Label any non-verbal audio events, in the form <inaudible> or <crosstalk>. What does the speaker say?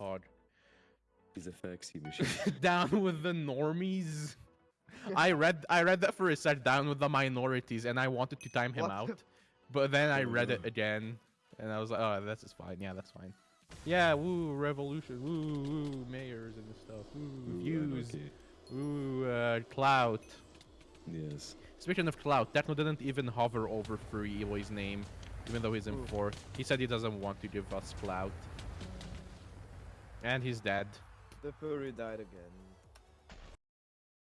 hard. He's a faxi machine. <laughs> Down with the normies. I read I read that for a sec down with the minorities and I wanted to time him What? out. But then I read it Uh. again and I was like, oh that's is fine, yeah, that's fine. Yeah, woo, revolution, woo, woo, mayors and stuff, woo, Ooh, views, okay. woo, uh, clout. Yes. Speaking of clout, Techno didn't even hover over Free Eloy's name, even though he's in Ooh. fourth. He said he doesn't want to give us clout. And he's dead. The furry died again.